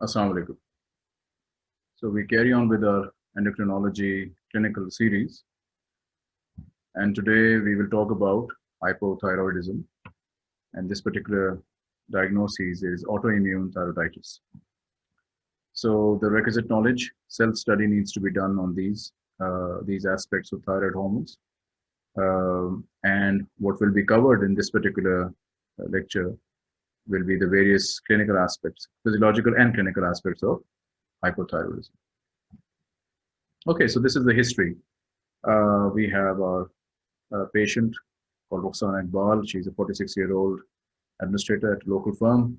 Assalamu alaikum. So we carry on with our endocrinology clinical series. And today we will talk about hypothyroidism. And this particular diagnosis is autoimmune thyroiditis. So the requisite knowledge, self-study needs to be done on these, uh, these aspects of thyroid hormones. Um, and what will be covered in this particular uh, lecture will be the various clinical aspects, physiological and clinical aspects of hypothyroidism. Okay, so this is the history. Uh, we have our uh, patient called Roxana Iqbal. She's a 46-year-old administrator at a local firm.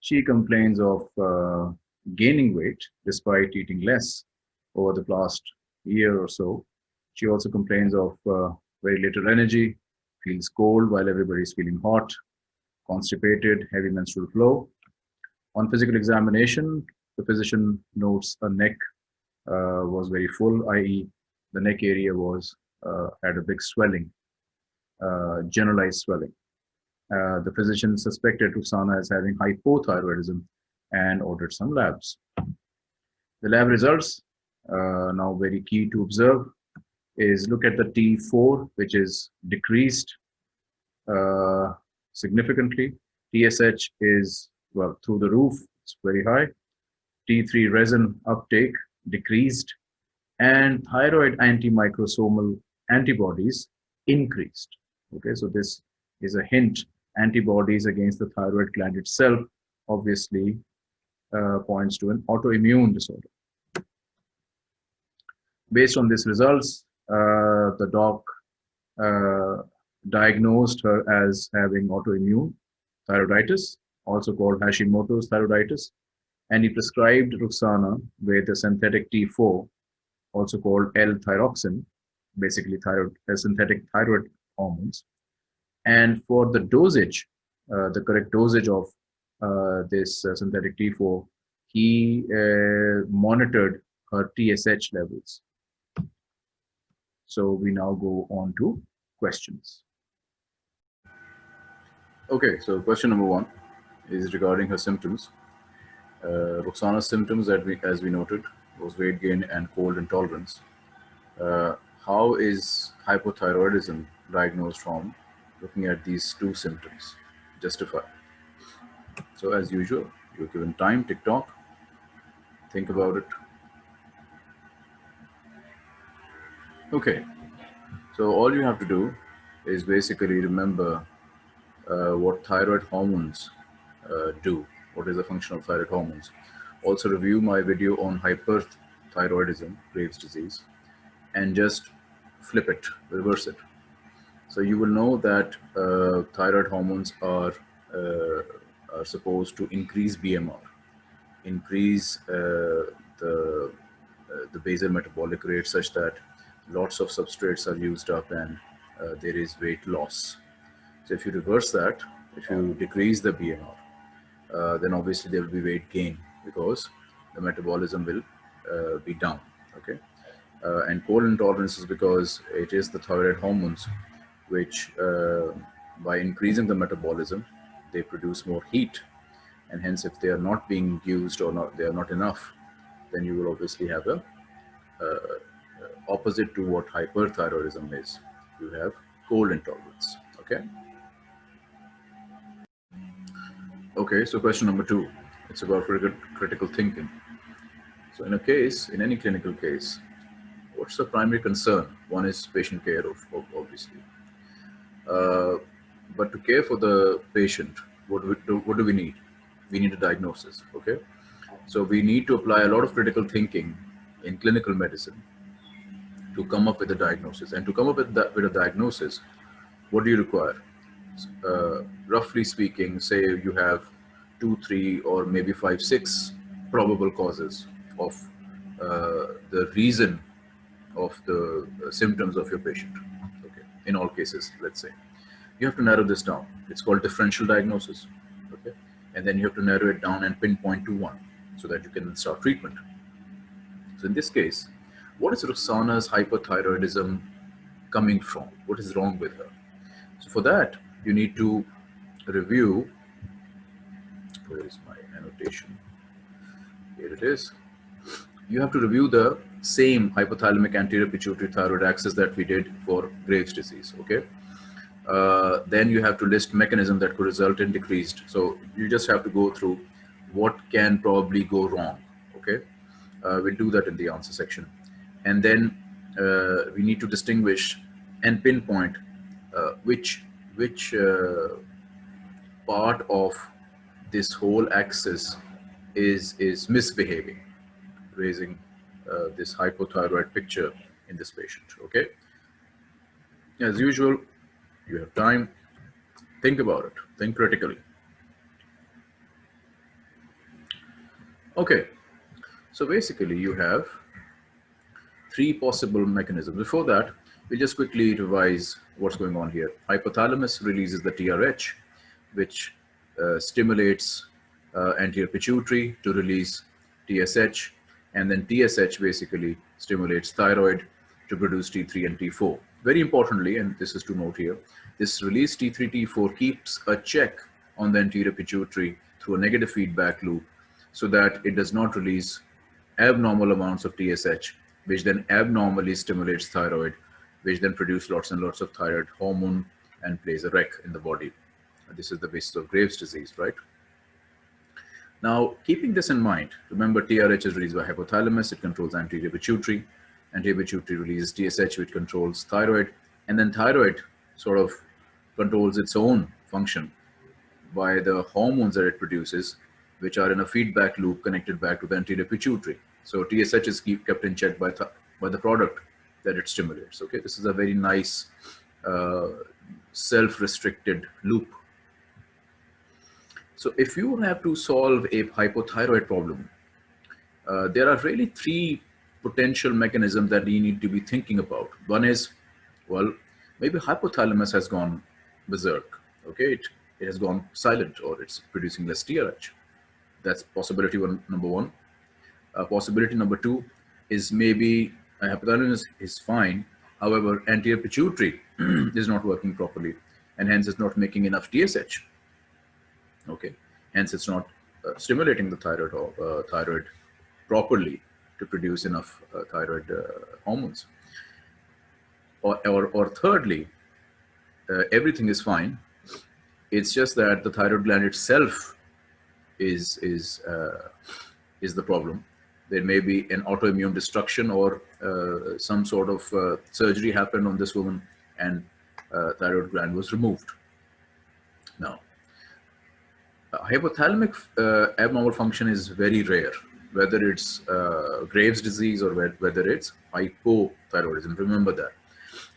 She complains of uh, gaining weight despite eating less over the past year or so. She also complains of uh, very little energy, feels cold while everybody's feeling hot, constipated, heavy menstrual flow. On physical examination, the physician notes a neck uh, was very full, i.e. the neck area was uh, had a big swelling, uh, generalized swelling. Uh, the physician suspected Roxana as having hypothyroidism and ordered some labs. The lab results, uh, now very key to observe, is look at the T4, which is decreased uh, significantly. TSH is, well, through the roof, it's very high. T3 resin uptake decreased and thyroid antimicrosomal antibodies increased. Okay, so this is a hint antibodies against the thyroid gland itself obviously uh, points to an autoimmune disorder. Based on these results, uh, the doc uh, diagnosed her as having autoimmune thyroiditis, also called Hashimoto's thyroiditis, and he prescribed Roxana with a synthetic T4, also called L-thyroxine, basically thyroid, uh, synthetic thyroid hormones. And for the dosage, uh, the correct dosage of uh, this uh, synthetic T4, he uh, monitored her TSH levels. So we now go on to questions. Okay, so question number one is regarding her symptoms. Uh, Roxana's symptoms, that we, as we noted, was weight gain and cold intolerance. Uh, how is hypothyroidism diagnosed from looking at these two symptoms? Justify. So as usual, you're given time, tick tock, think about it. Okay, so all you have to do is basically remember what thyroid hormones uh, do, what is the function of thyroid hormones. Also review my video on hyperthyroidism, Graves' disease, and just flip it, reverse it. So you will know that uh, thyroid hormones are, uh, are supposed to increase BMR, increase uh, the, uh, the basal metabolic rate such that lots of substrates are used up and uh, there is weight loss. So if you reverse that, if you decrease the BMR, uh, then obviously there will be weight gain because the metabolism will uh, be down, okay? Uh, and cold intolerance is because it is the thyroid hormones which uh, by increasing the metabolism, they produce more heat. And hence if they are not being used or not, they are not enough, then you will obviously have a uh, opposite to what hyperthyroidism is. You have cold intolerance, okay? Okay, so question number two, it's about critical thinking. So in a case, in any clinical case, what's the primary concern? One is patient care, of, of obviously. Uh, but to care for the patient, what do, we do, what do we need? We need a diagnosis, okay? So we need to apply a lot of critical thinking in clinical medicine to come up with a diagnosis. And to come up with, that, with a diagnosis, what do you require? Uh, roughly speaking, say you have two, three, or maybe five, six probable causes of uh, the reason of the uh, symptoms of your patient. Okay, in all cases, let's say. You have to narrow this down. It's called differential diagnosis. Okay, and then you have to narrow it down and pinpoint to one so that you can start treatment. So in this case, what is Roxana's hyperthyroidism coming from? What is wrong with her? So for that, you need to review, where is my annotation? here it is. You have to review the same hypothalamic anterior pituitary thyroid axis that we did for Graves' disease, okay? Uh, then you have to list mechanism that could result in decreased. So you just have to go through what can probably go wrong, okay? Uh, we'll do that in the answer section. And then uh, we need to distinguish and pinpoint uh, which, which uh, part of this whole axis is, is misbehaving, raising uh, this hypothyroid picture in this patient, okay? As usual, you have time, think about it, think critically. Okay, so basically you have three possible mechanisms. Before that, we'll just quickly revise what's going on here. Hypothalamus releases the TRH, which uh, stimulates uh, anterior pituitary to release TSH, and then TSH basically stimulates thyroid to produce T3 and T4. Very importantly, and this is to note here, this release T3, T4 keeps a check on the anterior pituitary through a negative feedback loop so that it does not release abnormal amounts of TSH, which then abnormally stimulates thyroid, which then produce lots and lots of thyroid hormone and plays a wreck in the body. This is the basis of Graves' disease, right? Now, keeping this in mind, remember TRH is released by hypothalamus, it controls anterior pituitary, anterior pituitary releases TSH, which controls thyroid, and then thyroid sort of controls its own function by the hormones that it produces, which are in a feedback loop connected back to the anterior pituitary. So TSH is keep, kept in check by, by the product that it stimulates. Okay, this is a very nice uh, self-restricted loop so if you have to solve a hypothyroid problem, uh, there are really three potential mechanisms that you need to be thinking about. One is, well, maybe hypothalamus has gone berserk. Okay, it, it has gone silent or it's producing less TRH. That's possibility one, number one. Uh, possibility number two is maybe hypothalamus is fine. However, anterior pituitary is not working properly and hence it's not making enough TSH okay. Hence it's not uh, stimulating the thyroid uh, thyroid properly to produce enough uh, thyroid uh, hormones. Or, or, or thirdly uh, everything is fine. It's just that the thyroid gland itself is is uh, is the problem there may be an autoimmune destruction or some sort of surgery happened on this woman and thyroid gland was removed now hypothalamic uh, abnormal function is very rare, whether it's uh, Graves' disease or whether it's hypothyroidism. Remember that.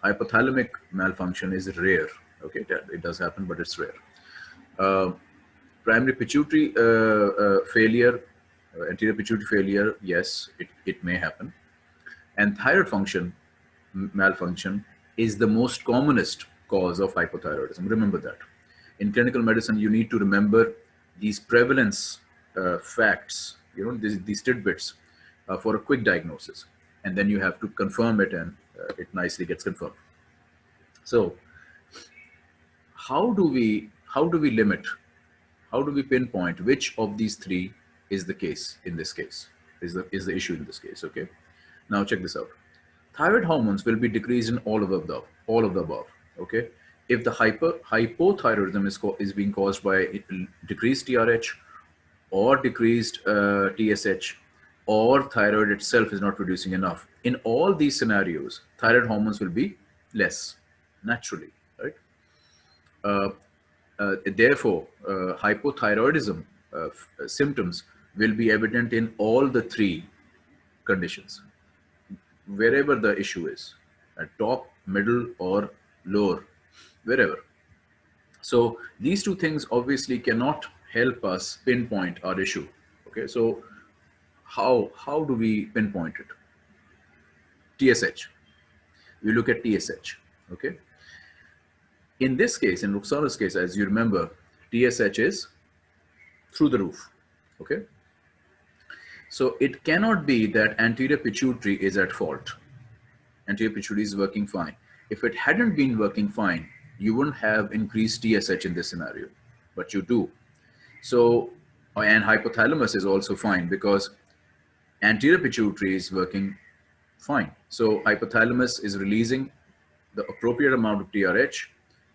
Hypothalamic malfunction is rare. Okay, it does happen, but it's rare. Uh, primary pituitary uh, uh, failure, uh, anterior pituitary failure, yes, it, it may happen. And thyroid function malfunction is the most commonest cause of hypothyroidism. Remember that. In clinical medicine, you need to remember these prevalence uh, facts, you know, these, these tidbits uh, for a quick diagnosis. And then you have to confirm it and uh, it nicely gets confirmed. So how do we, how do we limit, how do we pinpoint which of these three is the case in this case, is the, is the issue in this case, okay? Now check this out. Thyroid hormones will be decreased in all of the above, all of the above, okay? if the hyper, hypothyroidism is, is being caused by decreased TRH or decreased uh, TSH or thyroid itself is not producing enough, in all these scenarios, thyroid hormones will be less naturally, right? Uh, uh, therefore, uh, hypothyroidism uh, symptoms will be evident in all the three conditions, wherever the issue is, at top, middle, or lower wherever. So these two things obviously cannot help us pinpoint our issue. Okay, so how, how do we pinpoint it? TSH. We look at TSH, okay? In this case, in Ruxana's case, as you remember, TSH is through the roof, okay? So it cannot be that anterior pituitary is at fault. Anterior pituitary is working fine. If it hadn't been working fine, you wouldn't have increased TSH in this scenario, but you do. So, and hypothalamus is also fine because anterior pituitary is working fine. So hypothalamus is releasing the appropriate amount of TRH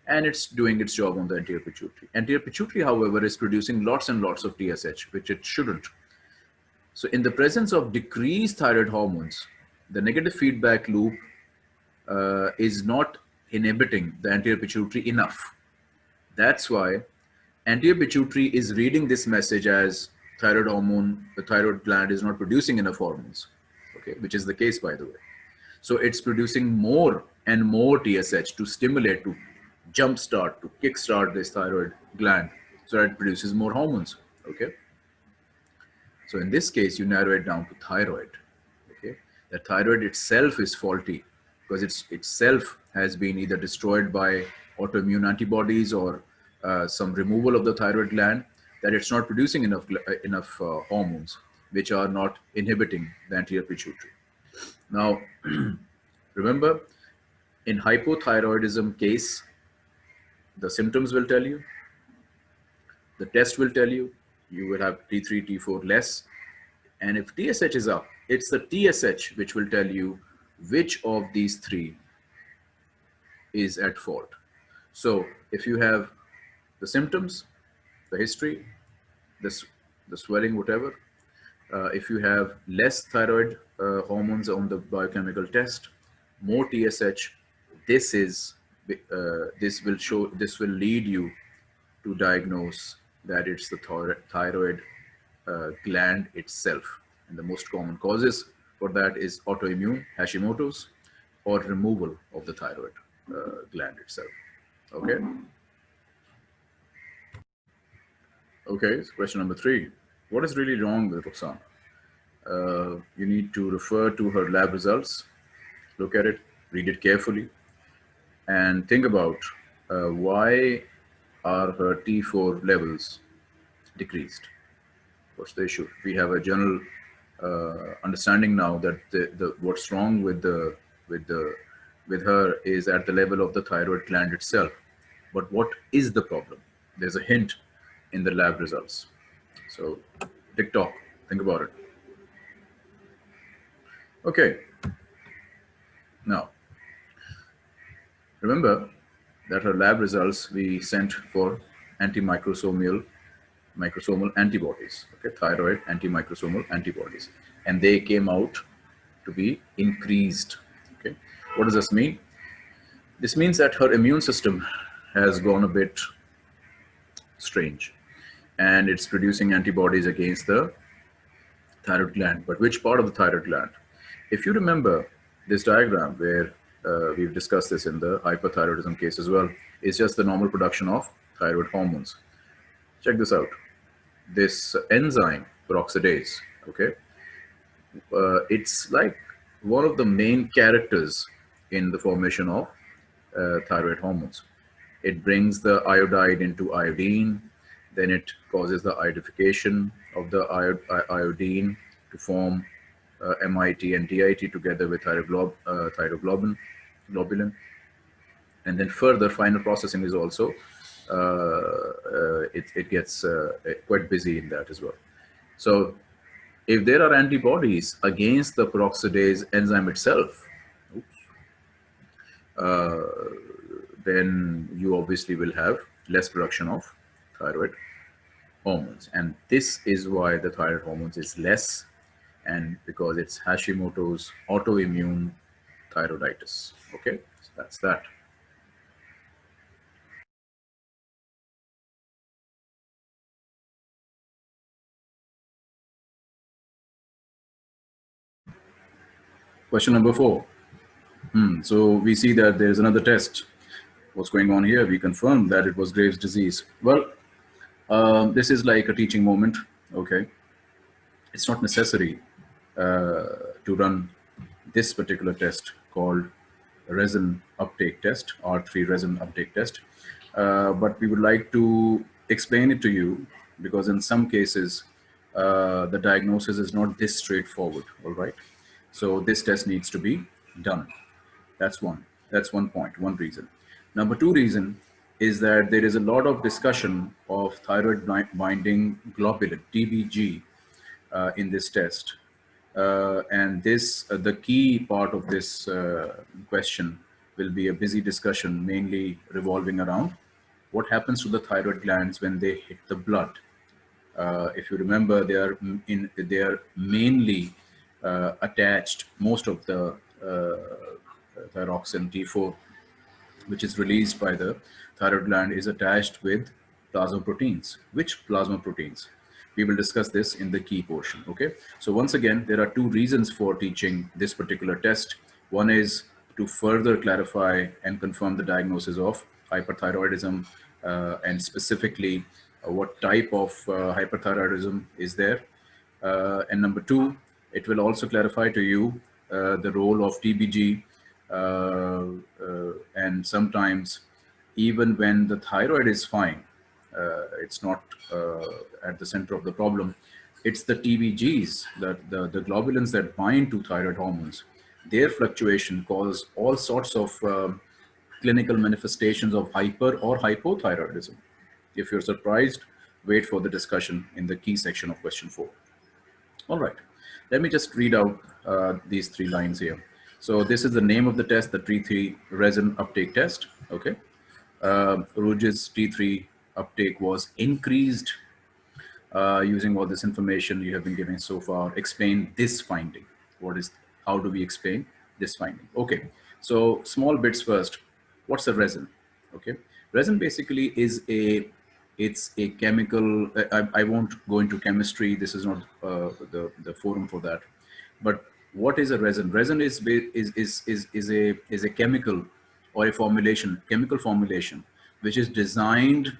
and it's doing its job on the anterior pituitary. Anterior pituitary, however, is producing lots and lots of TSH, which it shouldn't. So in the presence of decreased thyroid hormones, the negative feedback loop uh, is not inhibiting the anterior pituitary enough. That's why anterior pituitary is reading this message as thyroid hormone, the thyroid gland is not producing enough hormones, okay, which is the case by the way. So it's producing more and more TSH to stimulate, to jumpstart, to kickstart this thyroid gland so that it produces more hormones, okay? So in this case, you narrow it down to thyroid, okay? The thyroid itself is faulty because it's itself has been either destroyed by autoimmune antibodies or uh, some removal of the thyroid gland that it's not producing enough uh, enough uh, hormones which are not inhibiting the anterior pituitary. Now, remember, in hypothyroidism case, the symptoms will tell you, the test will tell you, you will have T3, T4 less. And if TSH is up, it's the TSH which will tell you which of these three is at fault. So if you have the symptoms, the history, this, the swelling, whatever, uh, if you have less thyroid uh, hormones on the biochemical test, more TSH, this is, uh, this will show, this will lead you to diagnose that it's the thyroid uh, gland itself. And the most common causes for that is autoimmune Hashimoto's or removal of the thyroid uh, gland itself. Okay. Okay, so question number three. What is really wrong with Roxanne? Uh, you need to refer to her lab results, look at it, read it carefully, and think about uh, why are her T4 levels decreased? What's the issue? We have a general uh, understanding now that the, the what's wrong with the with the with her is at the level of the thyroid gland itself. But what is the problem? There's a hint in the lab results. So tick tock, think about it. Okay. Now, remember that her lab results we sent for antimicrosomal microsomal antibodies, okay, thyroid antimicrosomal antibodies, and they came out to be increased. Okay, what does this mean? This means that her immune system has gone a bit strange and it's producing antibodies against the thyroid gland. But which part of the thyroid gland? If you remember this diagram where uh, we've discussed this in the hyperthyroidism case as well, it's just the normal production of thyroid hormones. Check this out. This enzyme, peroxidase, okay, uh, it's like one of the main characters in the formation of uh, thyroid hormones. It brings the iodide into iodine, then it causes the iodification of the iodine to form MIT and DIT together with thyroglob uh, thyroglobin, globulin. And then further final processing is also, uh, uh it, it gets uh, quite busy in that as well. So if there are antibodies against the peroxidase enzyme itself, uh, then you obviously will have less production of thyroid hormones. And this is why the thyroid hormones is less and because it's Hashimoto's autoimmune thyroiditis. Okay, so that's that. Question number four. Hmm. So we see that there's another test. What's going on here? We confirm that it was Graves' disease. Well, um, this is like a teaching moment. Okay. It's not necessary to run this particular test called resin uptake test, T3 resin uptake test. Uh, but we would like to explain it to you because in some cases, uh, the diagnosis is not this straightforward, all right? So this test needs to be done. That's one. That's one point, one reason. Number two reason is that there is a lot of discussion of thyroid binding globulin, TBG, uh, in this test. Uh, and this, uh, the key part of this uh, question will be a busy discussion, mainly revolving around what happens to the thyroid glands when they hit the blood. Uh, if you remember, they are in they are mainly uh, attached. Most of the uh, thyroxine T4, which is released by the thyroid gland, is attached with plasma proteins. Which plasma proteins? We will discuss this in the key portion. Okay. So once again, there are two reasons for teaching this particular test. One is to further clarify and confirm the diagnosis of hyperthyroidism uh, and specifically uh, what type of uh, hyperthyroidism is there. and number two, it will also clarify to you the role of TBG and sometimes even when the thyroid is fine, it's not at the center of the problem, it's the TBGs, that the, the globulins that bind to thyroid hormones, their fluctuation cause all sorts of uh, clinical manifestations of hyper or hypothyroidism. If you're surprised, wait for the discussion in the key section of question four. All right, let me just read out uh, these three lines here. So this is the name of the test, the T3 resin uptake test, okay? Uh, Rouge's T3 uptake was increased uh, using all this information you have been giving so far. Explain this finding. What is, how do we explain this finding? Okay, so small bits first what's a resin? Okay, resin basically is a it's a chemical. I, I won't go into chemistry. This is not uh, the the forum for that. But what is a resin? Resin is is is is is a is a chemical or a formulation, chemical formulation, which is designed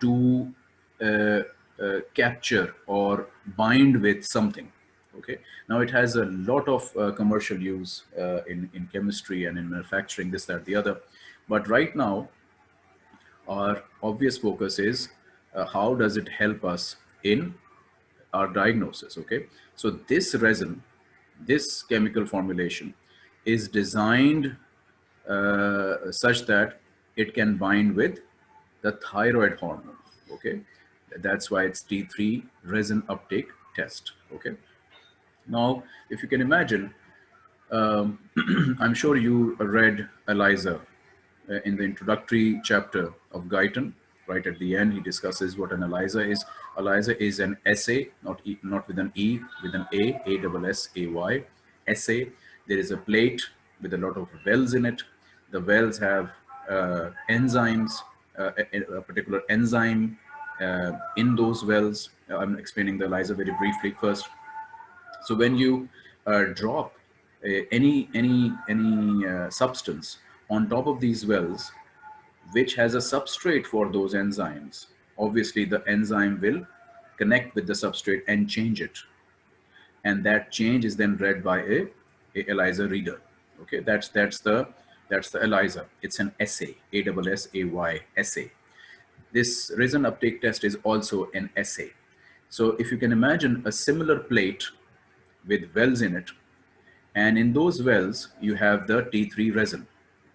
to uh, uh, capture or bind with something. Okay. Now it has a lot of uh, commercial use uh, in in chemistry and in manufacturing, this, that, the other. But right now, our obvious focus is uh, how does it help us in our diagnosis, okay? So this resin, this chemical formulation is designed uh, such that it can bind with the thyroid hormone, okay? That's why it's T3 resin uptake test, okay? Now, if you can imagine, um, I'm sure you read ELISA, uh, in the introductory chapter of Guyton, right at the end, he discusses what an ELISA is. ELISA is an essay, not e, not with an E, with an A, A double S A Y, assay. There is a plate with a lot of wells in it. The wells have uh, enzymes, a, a, particular enzyme uh, in those wells. I'm explaining the ELISA very briefly first. So when you uh, drop uh, any any any substance on top of these wells, which has a substrate for those enzymes. Obviously, the enzyme will connect with the substrate and change it. And that change is then read by a, a ELISA reader. Okay, that's that's the that's the ELISA. It's an assay, A W S A Y assay. This resin uptake test is also an assay. So if you can imagine a similar plate with wells in it, and in those wells, you have the T3 resin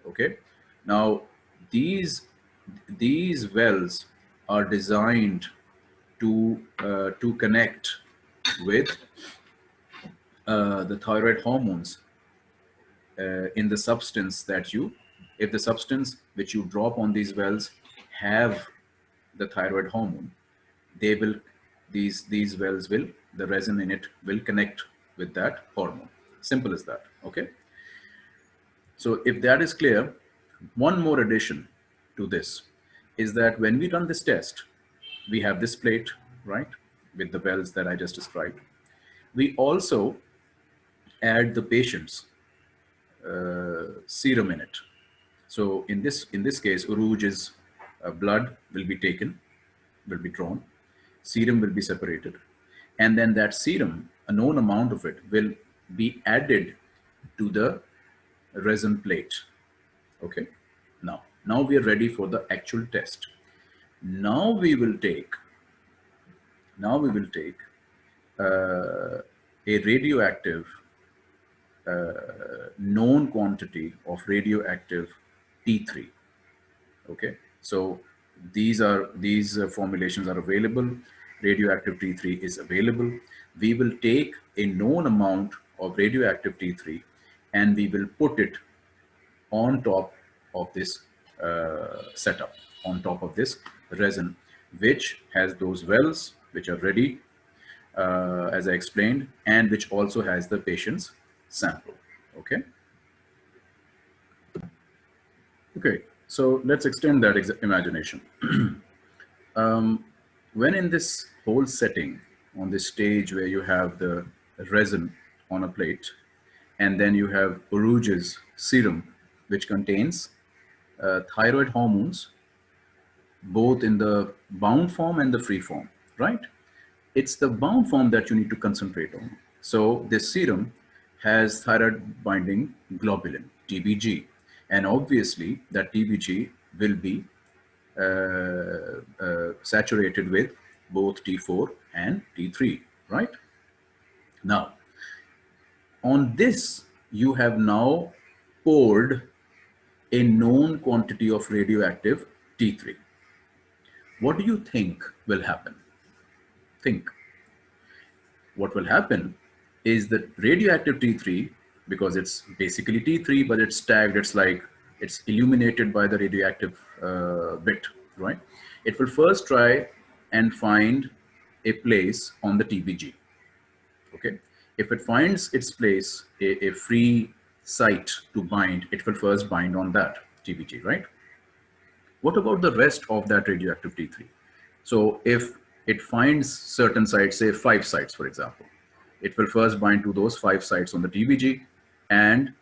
okay now these these wells are designed to uh, to connect with uh, the thyroid hormones uh, in the substance that you if the substance which you drop on these wells have the thyroid hormone they will these these wells will the resin in it will connect with that hormone simple as that okay so if that is clear, one more addition to this is that when we run this test, we have this plate, right, with the wells that I just described. We also add the patient's serum in it. So in this in this case, Rouge's uh, blood will be taken, will be drawn, serum will be separated, and then that serum, a known amount of it, will be added to the resin plate. Okay, now, now we are ready for the actual test. Now we will take, now we will take uh, a radioactive uh, known quantity of radioactive T3. Okay, so these are these uh, formulations are available. radioactive T3 is available, we will take a known amount of radioactive T3 and we will put it on top of this uh, setup, on top of this resin, which has those wells which are ready, uh, as I explained, and which also has the patient's sample, okay? Okay, so let's extend that imagination. um, when in this whole setting, on this stage where you have the resin on a plate, and then you have Uruge's serum, which contains uh, thyroid hormones, both in the bound form and the free form, right? It's the bound form that you need to concentrate on. So this serum has thyroid binding globulin, TBG, and obviously that TBG will be uh, uh, saturated with both T4 and T3, right? Now, on this, you have now poured a known quantity of radioactive T3. What do you think will happen? Think. What will happen is that radioactive T3 because it's basically T3, but it's tagged, it's like, it's illuminated by the radioactive uh, bit, right? It will first try and find a place on the TBG, okay? If it finds its place, a, a free site to bind, it will first bind on that TBG, right? What about the rest of that radioactive T3? So if it finds certain sites, say five sites, for example, it will first bind to those five sites on the TBG and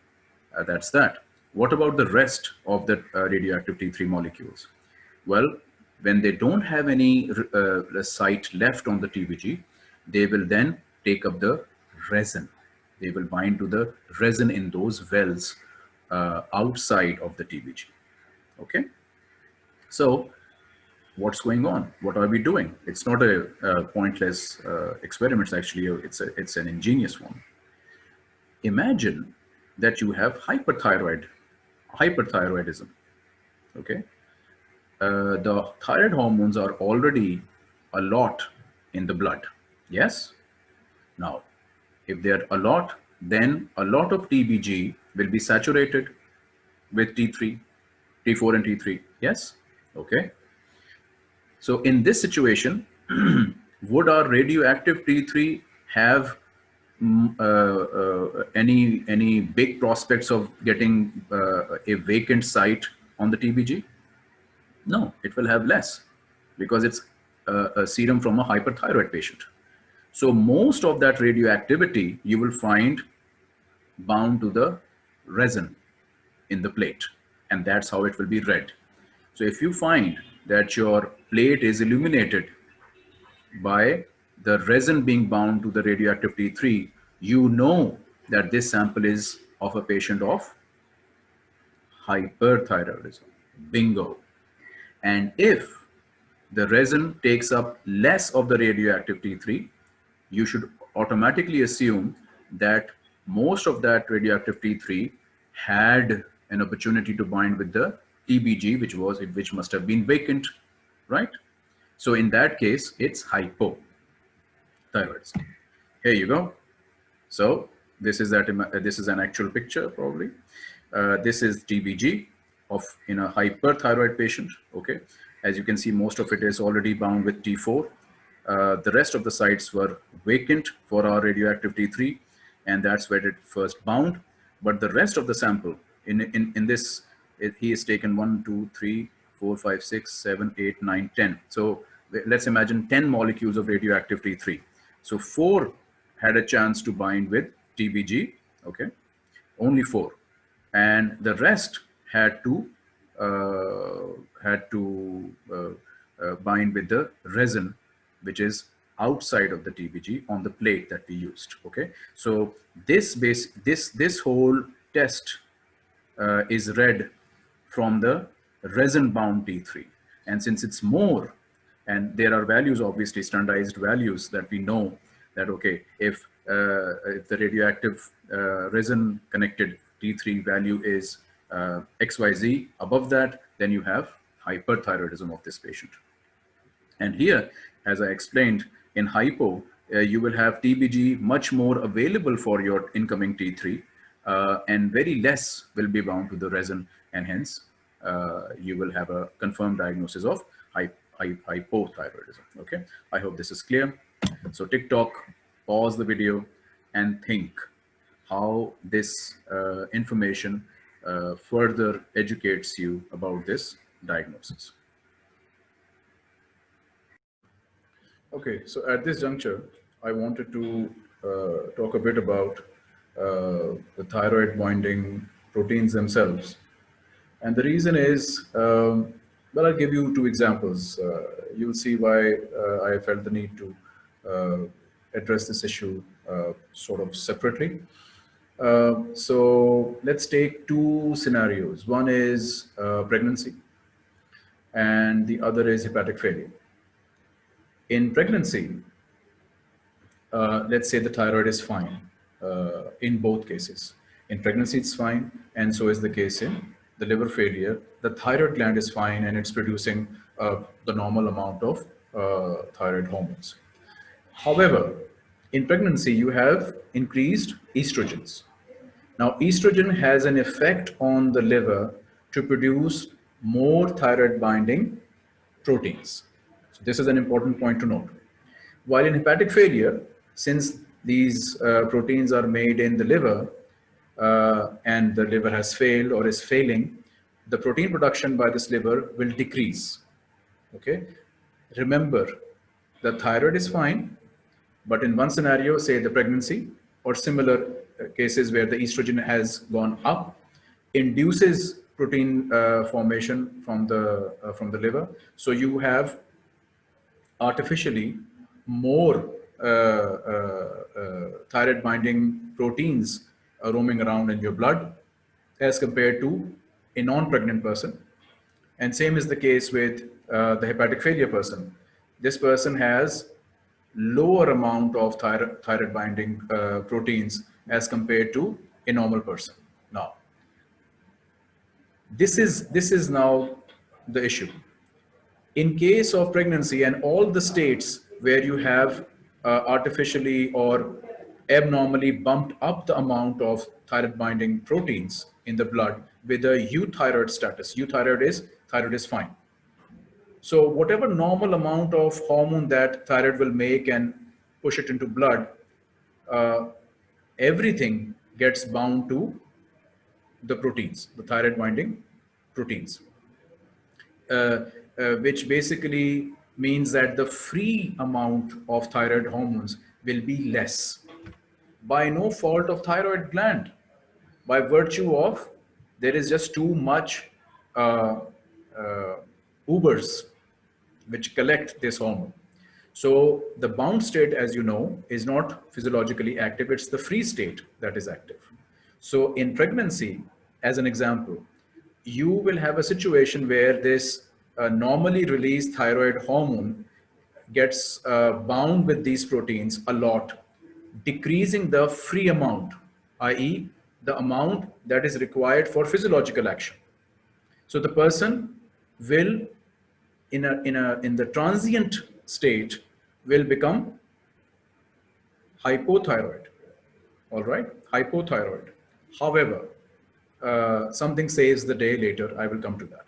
uh, that's that. What about the rest of the uh, radioactive T3 molecules? Well, when they don't have any uh, site left on the TBG, they will then take up the resin. They will bind to the resin in those wells uh, outside of the TBG. Okay. So what's going on? What are we doing? It's not a, a pointless uh, experiment. It's actually, a, it's, a, it's an ingenious one imagine that you have hyperthyroid, hyperthyroidism, okay? Uh, the thyroid hormones are already a lot in the blood, yes? Now, if they're a lot, then a lot of TBG will be saturated with T3, T4 and T3, yes? Okay. So in this situation, would our radioactive T3 have Mm, uh, uh, any any big prospects of getting uh, a vacant site on the TBG? No, it will have less because it's a serum from a hyperthyroid patient. So most of that radioactivity you will find bound to the resin in the plate and that's how it will be read. So if you find that your plate is illuminated by the resin being bound to the radioactive T3, you know that this sample is of a patient of hyperthyroidism. Bingo. And if the resin takes up less of the radioactive T3, you should automatically assume that most of that radioactive T3 had an opportunity to bind with the TBG, which was which must have been vacant, right? So in that case, it's hypo thyroidism. Here you go. So this is that this is an actual picture probably. Uh, this is TBG of in a hyperthyroid patient. Okay, as you can see, most of it is already bound with T4. Uh, the rest of the sites were vacant for our radioactive T3, and that's where it first bound. But the rest of the sample in in in this, he has taken one, two, three, four, five, six, seven, eight, nine, ten. So let's imagine 10 molecules of radioactive T3 so four had a chance to bind with TBG, okay? Only four. And the rest had to uh, had to uh, uh, bind with the resin, which is outside of the TBG on the plate that we used, okay? So this base, this, this whole test uh, is read from the resin bound T3. And since it's more and there are values, obviously standardized values that we know that, okay, if, uh, if the radioactive uh, resin connected T3 value is uh, XYZ, above that, then you have hyperthyroidism of this patient. And here, as I explained, in hypo, uh, you will have TBG much more available for your incoming T3 uh, and very less will be bound to the resin and hence uh, you will have a confirmed diagnosis of hypothyroidism. Okay, I hope this is clear. So tick tock, pause the video and think how this uh, information uh, further educates you about this diagnosis. Okay, so at this juncture, I wanted to uh, talk a bit about uh, the thyroid binding proteins themselves. And the reason is, um, well, I'll give you two examples. Uh, you'll see why uh, I felt the need to uh, address this issue uh, sort of separately. so let's take two scenarios. One is pregnancy and the other is hepatic failure. In pregnancy, uh, let's say the thyroid is fine uh, in both cases. In pregnancy, it's fine, and so is the case in the liver failure. The thyroid gland is fine, and it's producing uh, the normal amount of uh, thyroid hormones. However, in pregnancy, you have increased estrogens. Now, estrogen has an effect on the liver to produce more thyroid binding proteins. So this is an important point to note. While in hepatic failure, since these uh, proteins are made in the liver uh, and the liver has failed or is failing, the protein production by this liver will decrease. Okay. Remember, the thyroid is fine, but in one scenario, say the pregnancy or similar uh, cases where the estrogen has gone up, induces protein uh, formation from the uh, from the liver. So you have artificially more uh, uh, thyroid binding proteins roaming around in your blood as compared to a non-pregnant person. And same is the case with the hepatic failure person. This person has lower amount of thyroid, thyroid binding proteins as compared to a normal person. Now, this is this is now the issue in case of pregnancy and all the states where you have uh, artificially or abnormally bumped up the amount of thyroid binding proteins in the blood with a euthyroid status. Euthyroid is thyroid is fine. So whatever normal amount of hormone that thyroid will make and push it into blood, uh, everything gets bound to the proteins, the thyroid binding proteins, uh, uh, which basically means that the free amount of thyroid hormones will be less by no fault of thyroid gland. By virtue of there is just too much uh, uh, ubers which collect this hormone. So the bound state as you know is not physiologically active it's the free state that is active. So in pregnancy as an example you will have a situation where this uh, normally released thyroid hormone gets uh, bound with these proteins a lot, decreasing the free amount, i.e. the amount that is required for physiological action. So the person will, in, a, in, a, in the transient state, will become hypothyroid, all right, hypothyroid. However, uh, something saves the day later, I will come to that.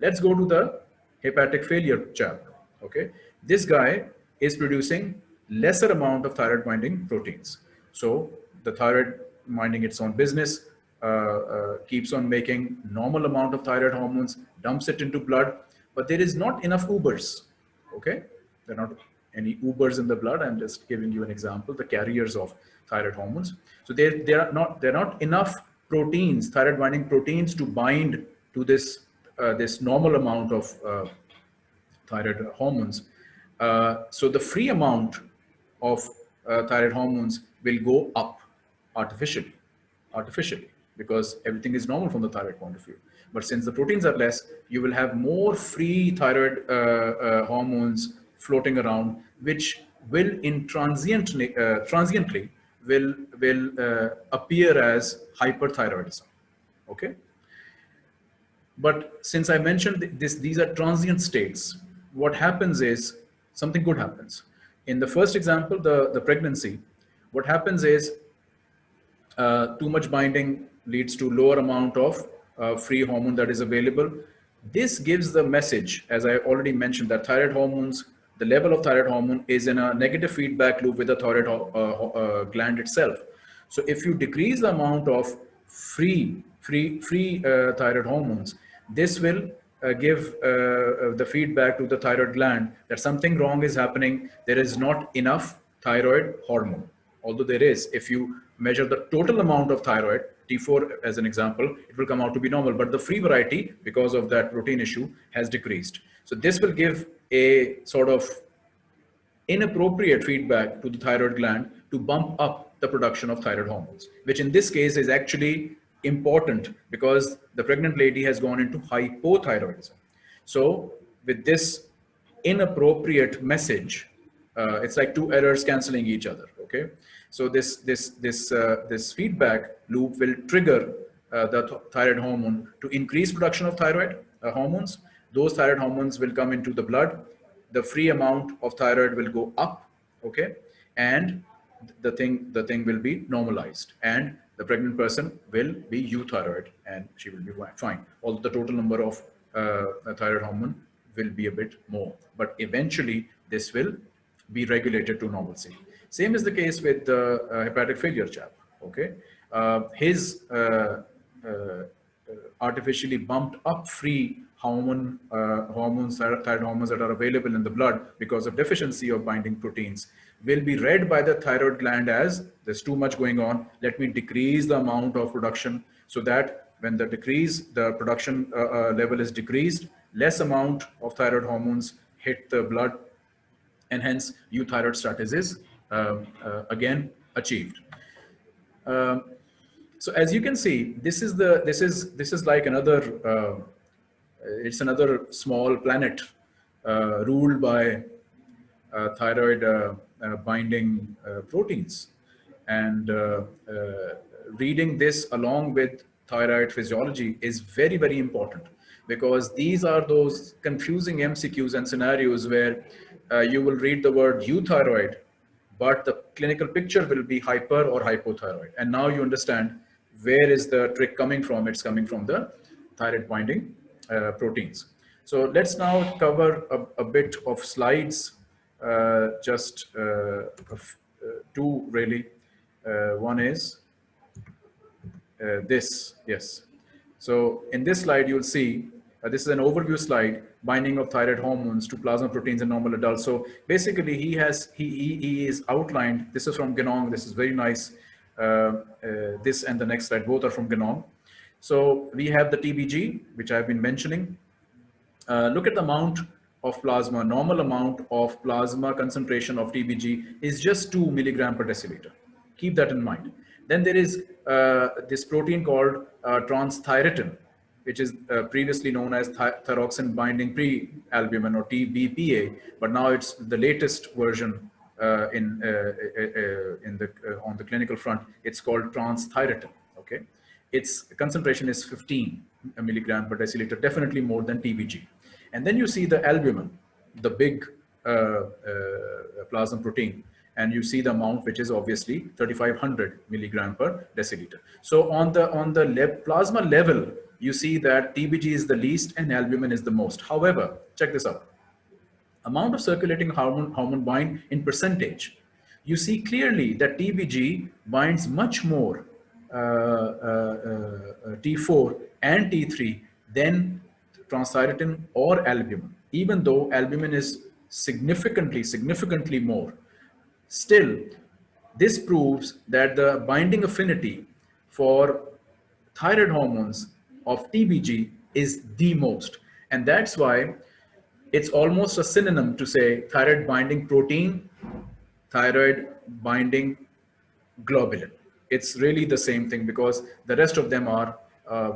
Let's go to the hepatic failure chap. Okay, this guy is producing lesser amount of thyroid binding proteins. So the thyroid minding its own business, uh, uh, keeps on making normal amount of thyroid hormones, dumps it into blood, but there is not enough Ubers. Okay, there are not any Ubers in the blood. I'm just giving you an example, the carriers of thyroid hormones. So there, there are not, there are not enough proteins, thyroid binding proteins to bind to this uh, this normal amount of uh, thyroid hormones. Uh, so the free amount of thyroid hormones will go up artificially, artificially, because everything is normal from the thyroid point of view. But since the proteins are less, you will have more free thyroid uh, uh, hormones floating around, which will in transiently, uh, transiently will, will appear as hyperthyroidism. Okay. But since I mentioned this, these are transient states, what happens is something good happens. In the first example, the, the pregnancy, what happens is uh, too much binding leads to lower amount of uh, free hormone that is available. This gives the message, as I already mentioned, that thyroid hormones, the level of thyroid hormone is in a negative feedback loop with the thyroid uh, uh gland itself. So if you decrease the amount of free, free, free uh, thyroid hormones, this will uh, give uh, uh, the feedback to the thyroid gland that something wrong is happening. There is not enough thyroid hormone. Although there is, if you measure the total amount of thyroid, T4 as an example, it will come out to be normal. But the free variety, because of that protein issue, has decreased. So this will give a sort of inappropriate feedback to the thyroid gland to bump up the production of thyroid hormones, which in this case is actually important because the pregnant lady has gone into hypothyroidism. So with this inappropriate message, uh, it's like two errors canceling each other. Okay, so this this this uh, this feedback loop will trigger uh, the th thyroid hormone to increase production of thyroid uh, hormones. Those thyroid hormones will come into the blood. The free amount of thyroid will go up. Okay, and the thing the thing will be normalized and the pregnant person will be euthyroid and she will be fine. Although the total number of uh, thyroid hormone will be a bit more, but eventually this will be regulated to normalcy. Same is the case with the uh, hepatic failure chap. Okay, uh, his uh, uh, uh, artificially bumped up free hormone hormones, thyroid hormones that are available in the blood because of deficiency of binding proteins will be read by the thyroid gland as there's too much going on. Let me decrease the amount of production so that when the decrease, the production uh, uh, level is decreased, less amount of thyroid hormones hit the blood and hence euthyroid status is uh, uh, again achieved. Um, so as you can see, this is the this is this is like another uh, it's another small planet uh, ruled by uh, thyroid uh, binding proteins. And reading this along with thyroid physiology is very, very important because these are those confusing MCQs and scenarios where uh, you will read the word euthyroid, but the clinical picture will be hyper or hypothyroid. And now you understand where is the trick coming from? It's coming from the thyroid binding uh, proteins. So let's now cover a, a bit of slides uh, just uh, uh, two really. one is this, yes. So in this slide, you'll see, this is an overview slide, binding of thyroid hormones to plasma proteins in normal adults. So basically he has, he, he, he is outlined, this is from Ganong, this is very nice. Uh, uh, this and the next slide, both are from Ganong. So we have the TBG, which I've been mentioning. Uh, look at the amount of plasma, normal amount of plasma concentration of TBG is just 2 milligram per deciliter. Keep that in mind. Then there is uh, this protein called uh, transthyretin, which is uh, previously known as th thyroxine binding pre-albumin or TBPA, but now it's the latest version uh, in uh, uh, in the on the clinical front. It's called transthyretin. Okay, its concentration is 15 milligram per deciliter, definitely more than TBG. And then you see the albumin, the big uh, uh, plasma protein, and you see the amount which is obviously 3500 milligram per deciliter. So on the on the le plasma level, you see that TBG is the least and albumin is the most. However, check this out. Amount of circulating hormone, hormone bind in percentage. You see clearly that TBG binds much more uh, uh, uh, T4 and T3 than transthyretin or albumin, even though albumin is significantly, significantly more. Still, this proves that the binding affinity for thyroid hormones of TBG is the most. And that's why it's almost a synonym to say thyroid binding protein, thyroid binding globulin. It's really the same thing because the rest of them are, uh,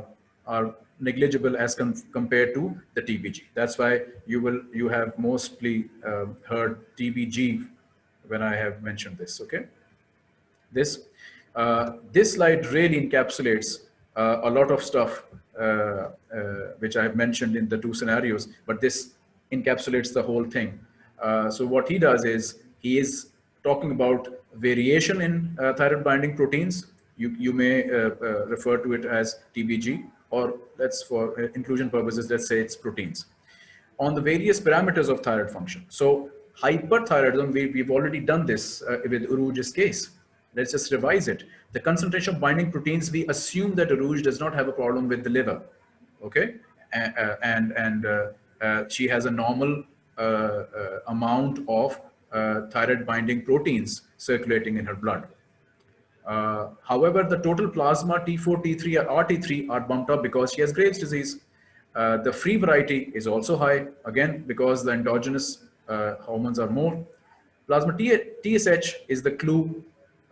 are negligible as com compared to the TBG. That's why you will you have mostly uh, heard TBG when I have mentioned this. Okay, this uh, this slide really encapsulates uh, a lot of stuff uh, uh, which I have mentioned in the two scenarios, but this encapsulates the whole thing. Uh, so what he does is he is talking about variation in thyroid binding proteins. You, you may refer to it as TBG or let's for inclusion purposes, let's say it's proteins on the various parameters of thyroid function. So hyperthyroidism, we, we've already done this with Uruj's case. Let's just revise it. The concentration of binding proteins, we assume that Uruj does not have a problem with the liver, okay? And, and, and uh, uh, she has a normal uh, uh, amount of uh, thyroid binding proteins circulating in her blood. Uh, however, the total plasma T4, T3, or RT3 are bumped up because she has Graves' disease. Uh, the free variety is also high, again, because the endogenous uh, hormones are more. Plasma T TSH is the clue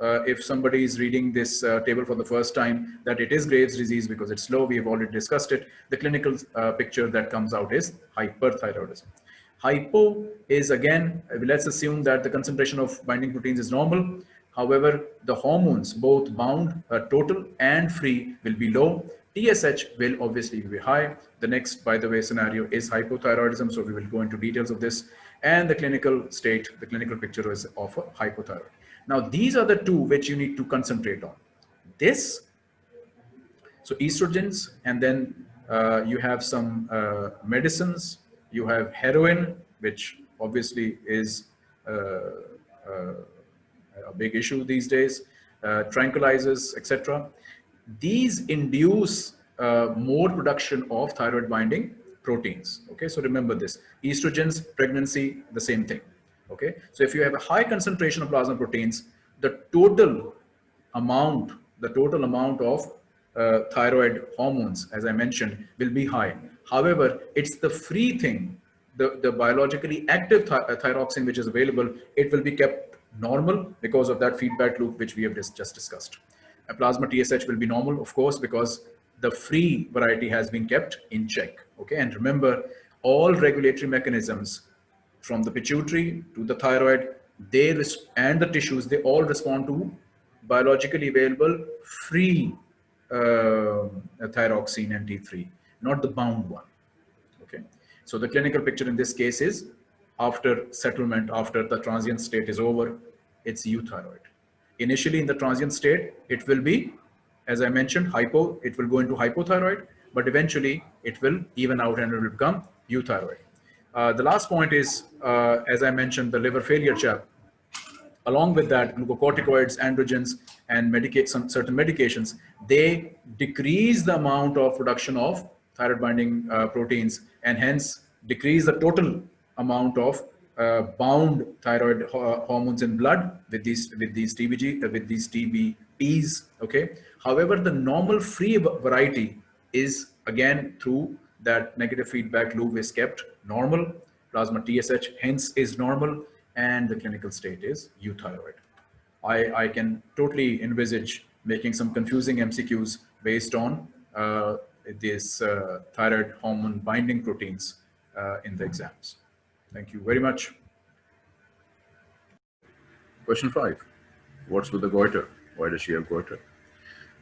uh, if somebody is reading this uh, table for the first time that it is Graves' disease because it's low. We have already discussed it. The clinical uh, picture that comes out is hyperthyroidism. Hypo is again, let's assume that the concentration of binding proteins is normal. However, the hormones, both bound, uh, total and free will be low. TSH will obviously be high. The next, by the way, scenario is hypothyroidism. So we will go into details of this. And the clinical state, the clinical picture is of a hypothyroid. Now, these are the two which you need to concentrate on. This, so estrogens, and then uh, you have some uh, medicines, you have heroin, which obviously is uh, uh a big issue these days, uh, tranquilizers, etc. These induce uh, more production of thyroid binding proteins. Okay, so remember this. Estrogens, pregnancy, the same thing. Okay, so if you have a high concentration of plasma proteins, the total amount, the total amount of uh, thyroid hormones, as I mentioned, will be high. However, it's the free thing, the, the biologically active uh, thyroxine which is available, it will be kept normal because of that feedback loop which we have just, discussed. A plasma TSH will be normal, of course, because the free variety has been kept in check. Okay, and remember, all regulatory mechanisms from the pituitary to the thyroid, they and the tissues, they all respond to biologically available free uh, thyroxine and T3, not the bound one. Okay. So the clinical picture in this case is after settlement, after the transient state is over, it's euthyroid. Initially in the transient state, it will be, as I mentioned, hypo, it will go into hypothyroid, but eventually it will even out and it will become euthyroid. Uh, the last point is, uh, as I mentioned, the liver failure chap. Along with that, glucocorticoids, androgens, and medicate some certain medications, they decrease the amount of production of thyroid binding uh, proteins and hence decrease the total amount of uh, bound thyroid ho hormones in blood with these with these TBG uh, with these TBPs. Okay. However, the normal free variety is again through that negative feedback loop is kept normal, plasma TSH hence is normal, and the clinical state is euthyroid. I, I can totally envisage making some confusing MCQs based on uh, this uh, thyroid hormone binding proteins uh, in the exams. Thank you very much. Question five, what's with the goiter? Why does she have goiter?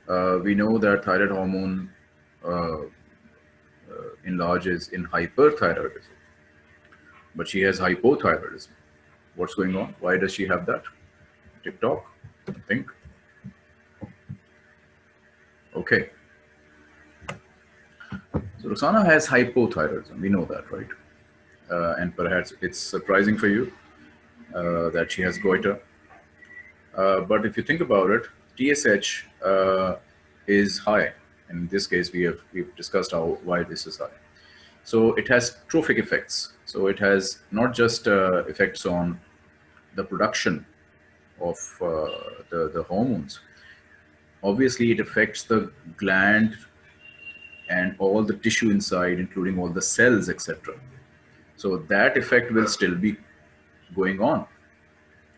Uh, we know that thyroid hormone uh, uh, enlarges in hyperthyroidism. But she has hypothyroidism. What's going on? Why does she have that? tick tock, think. Okay. So Roxana has hypothyroidism. We know that, right? Uh, and perhaps it's surprising for you uh, that she has goiter. Uh, but if you think about it, TSH is high in this case, we have we've discussed how why this is high. So it has trophic effects. So it has not just uh, effects on the production of uh, the, the hormones. Obviously, it affects the gland and all the tissue inside, including all the cells, etc. So that effect will still be going on.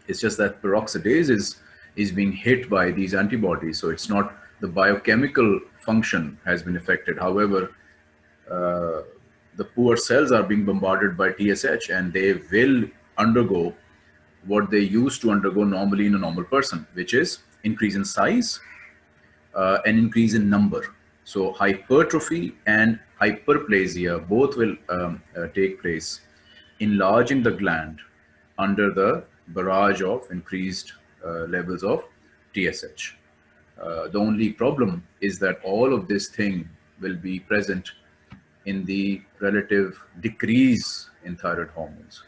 It's just that peroxidase is, is being hit by these antibodies. So it's not the biochemical function has been affected. However, uh, the poor cells are being bombarded by TSH and they will undergo what they used to undergo normally in a normal person, which is increase in size uh, and increase in number. So hypertrophy and hyperplasia both will um, uh, take place, enlarging the gland under the barrage of increased uh, levels of TSH. Uh, the only problem is that all of this thing will be present in the relative decrease in thyroid hormones.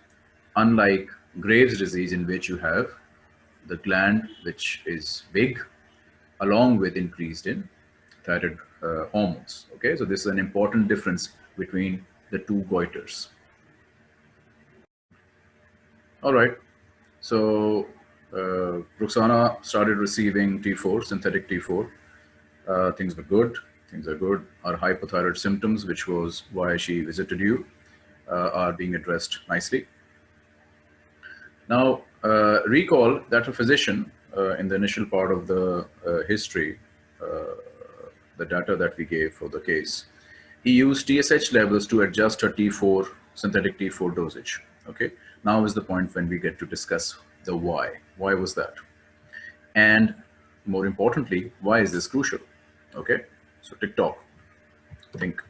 Unlike Graves' disease in which you have the gland which is big along with increased in thyroid uh, hormones. Okay, so this is an important difference between the two goiters. All right, so uh, Ruxana started receiving T4, synthetic T4. Uh, things were good, things are good. Our hypothyroid symptoms, which was why she visited you, uh, are being addressed nicely. Now, uh, recall that a physician uh, in the initial part of the uh, history, the data that we gave for the case, he used TSH levels to adjust her T4, synthetic T4 dosage. Okay, now is the point when we get to discuss the why. Why was that? And more importantly, why is this crucial? Okay, so tick tock, think.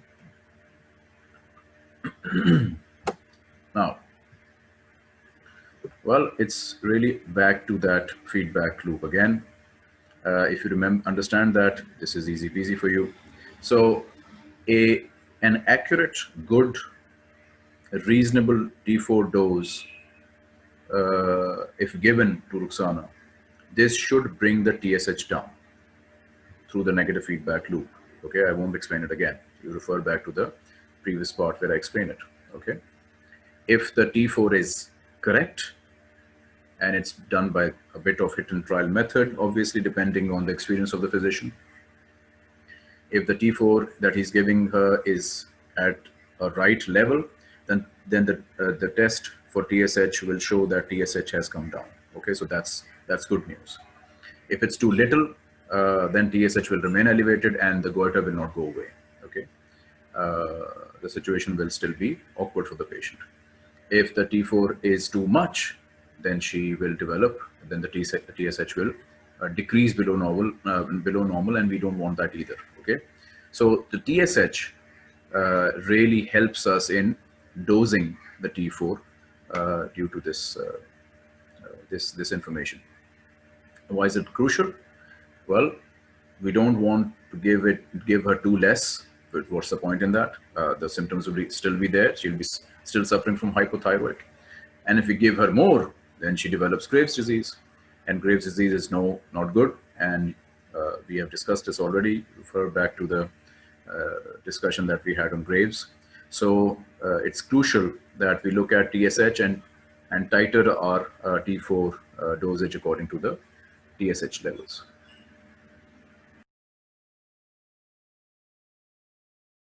now, well, it's really back to that feedback loop again. Uh, if you remember, understand that this is easy peasy for you. So a, an accurate, good, reasonable T4 dose, uh, if given to Ruxana, this should bring the TSH down through the negative feedback loop. Okay, I won't explain it again. You refer back to the previous part where I explain it. Okay, if the T4 is correct, and it's done by a bit of hit and trial method, obviously depending on the experience of the physician. If the T4 that he's giving her is at a right level, then, then the, uh, the test for TSH will show that TSH has come down. Okay, so that's, that's good news. If it's too little, uh, then TSH will remain elevated and the goiter will not go away. Okay, uh, the situation will still be awkward for the patient. If the T4 is too much, then she will develop, then the TSH will uh, decrease below normal, uh, below normal, and we don't want that either. Okay, so the TSH uh, really helps us in dosing the T4 uh, due to this uh, uh, this this information. Why is it crucial? Well, we don't want to give it give her too less. But what's the point in that? the symptoms will be, still be there. She'll be still suffering from hypothyroid. And if we give her more, then she develops Graves' disease, and Graves' disease is no not good. And uh, we have discussed this already. Refer back to the uh, discussion that we had on Graves. So uh, it's crucial that we look at TSH and and tighter our uh, T4 uh, dosage according to the TSH levels.